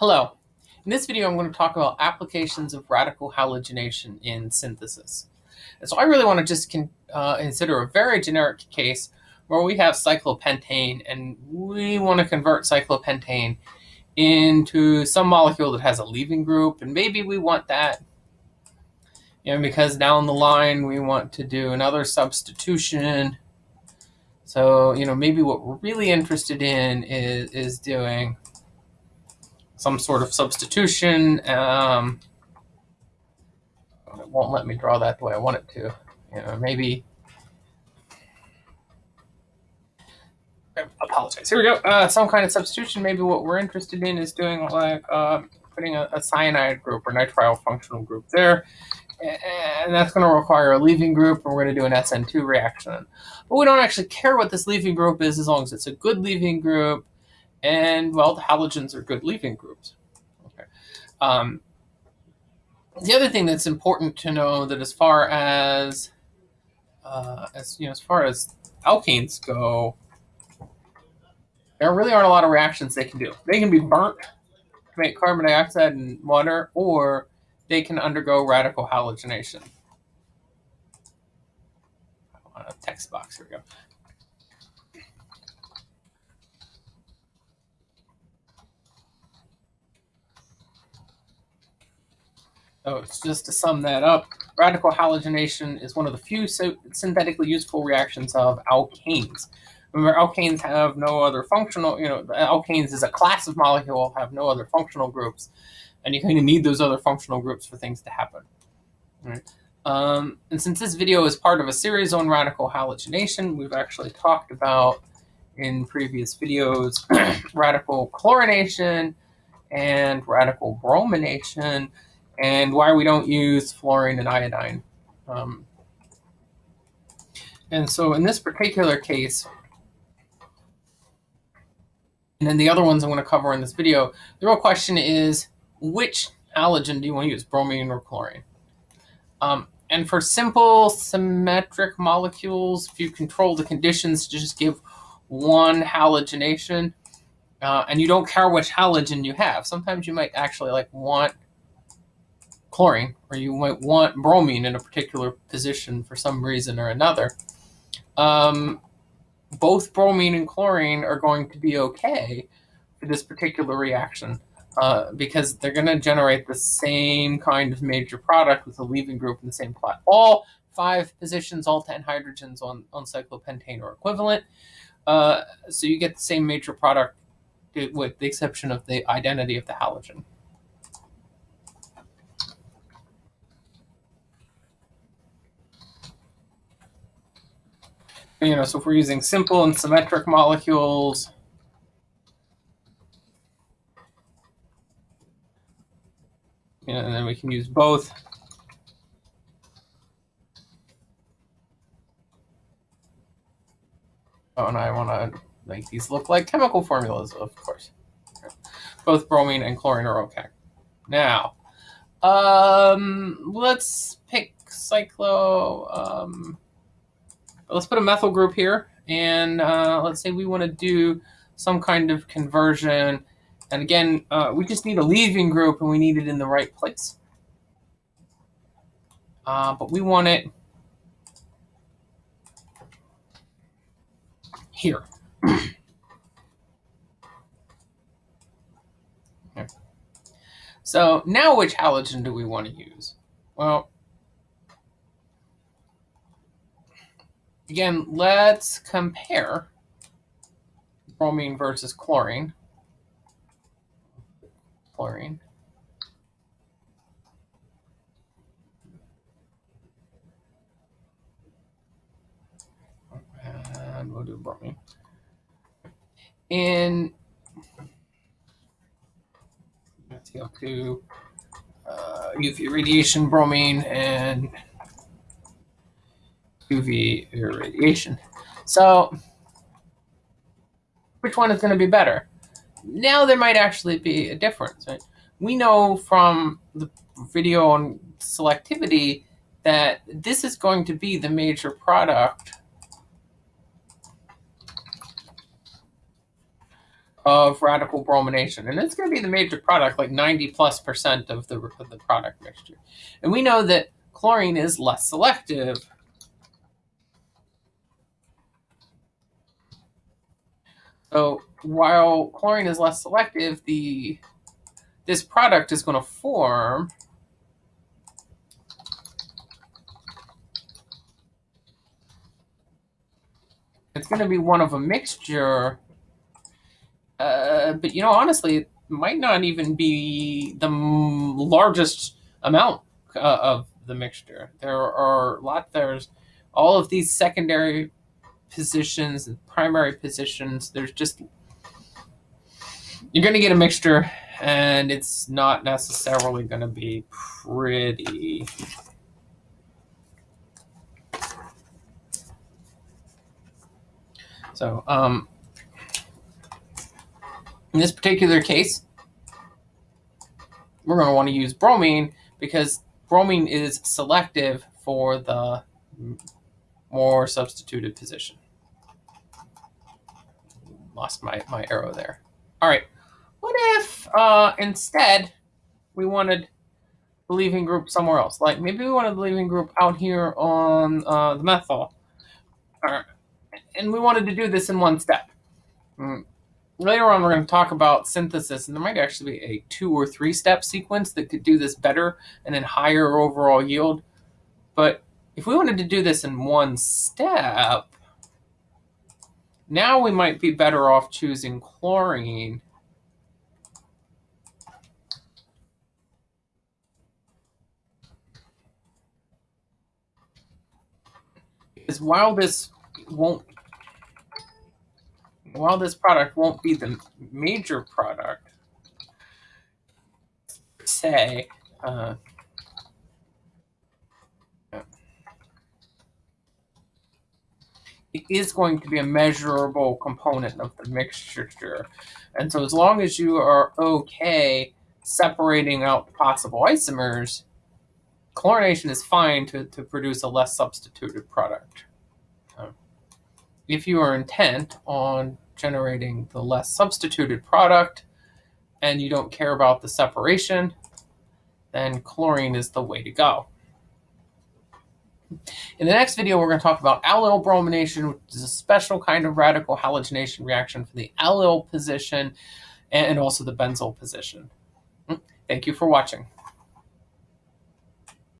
Hello. In this video, I'm going to talk about applications of radical halogenation in synthesis. And so I really want to just con uh, consider a very generic case where we have cyclopentane and we want to convert cyclopentane into some molecule that has a leaving group. And maybe we want that you know, because down the line we want to do another substitution. So, you know, maybe what we're really interested in is, is doing some sort of substitution. Um, it won't let me draw that the way I want it to. You know, maybe. I apologize. Here we go. Uh, some kind of substitution. Maybe what we're interested in is doing like uh, putting a, a, cyanide group or nitrile functional group there. And that's going to require a leaving group, and we're going to do an SN2 reaction. But we don't actually care what this leaving group is as long as it's a good leaving group and well, the halogens are good leaving groups. Okay. Um, the other thing that's important to know that as far as uh, as you know, as far as alkanes go, there really aren't a lot of reactions they can do. They can be burnt to make carbon dioxide and water, or they can undergo radical halogenation. A text box. Here we go. So just to sum that up, radical halogenation is one of the few synthetically useful reactions of alkanes. Remember, alkanes have no other functional, you know, alkanes is a class of molecule, have no other functional groups, and you kind of need those other functional groups for things to happen. Right. Um, and since this video is part of a series on radical halogenation, we've actually talked about in previous videos radical chlorination and radical bromination and why we don't use fluorine and iodine. Um, and so in this particular case, and then the other ones I'm going to cover in this video, the real question is, which halogen do you want to use, bromine or chlorine? Um, and for simple symmetric molecules, if you control the conditions to just give one halogenation, uh, and you don't care which halogen you have, sometimes you might actually like want chlorine, or you might want bromine in a particular position for some reason or another, um, both bromine and chlorine are going to be okay for this particular reaction uh, because they're going to generate the same kind of major product with a leaving group in the same plot. All five positions, all 10 hydrogens on, on cyclopentane are equivalent. Uh, so you get the same major product with the exception of the identity of the halogen. You know, so if we're using simple and symmetric molecules, you know, and then we can use both. Oh, and I want to make these look like chemical formulas, of course. Both bromine and chlorine are okay. Now, um, let's pick cyclo. Um, let's put a methyl group here. And uh, let's say we want to do some kind of conversion. And again, uh, we just need a leaving group and we need it in the right place. Uh, but we want it here. So now which halogen do we want to use? Well, Again, let's compare bromine versus chlorine. Chlorine. And we'll do bromine. In CO2, uh, UV radiation, bromine, and UV irradiation. So which one is going to be better? Now there might actually be a difference. Right? We know from the video on selectivity that this is going to be the major product of radical bromination. And it's going to be the major product, like 90 plus percent of the, of the product mixture. And we know that chlorine is less selective. So while chlorine is less selective, the this product is going to form it's going to be one of a mixture uh, but you know, honestly, it might not even be the largest amount uh, of the mixture. There are lot. There's all of these secondary positions and primary positions. There's just you're going to get a mixture, and it's not necessarily going to be pretty. So, um, in this particular case, we're going to want to use bromine because bromine is selective for the more substituted position. Lost my, my arrow there. All right. What if uh, instead we wanted the leaving group somewhere else? Like maybe we wanted the leaving group out here on uh, the methyl. Right. And we wanted to do this in one step. Mm later on we're going to talk about synthesis and there might actually be a two or three step sequence that could do this better and then higher overall yield but if we wanted to do this in one step now we might be better off choosing chlorine. Because while this won't while this product won't be the major product, say, uh, it is going to be a measurable component of the mixture. And so as long as you are okay separating out possible isomers, chlorination is fine to, to produce a less substituted product. if you are intent on generating the less substituted product and you don't care about the separation, then chlorine is the way to go. In the next video, we're going to talk about allyl bromination, which is a special kind of radical halogenation reaction for the allyl position and also the benzyl position. Hmm, thank you for watching.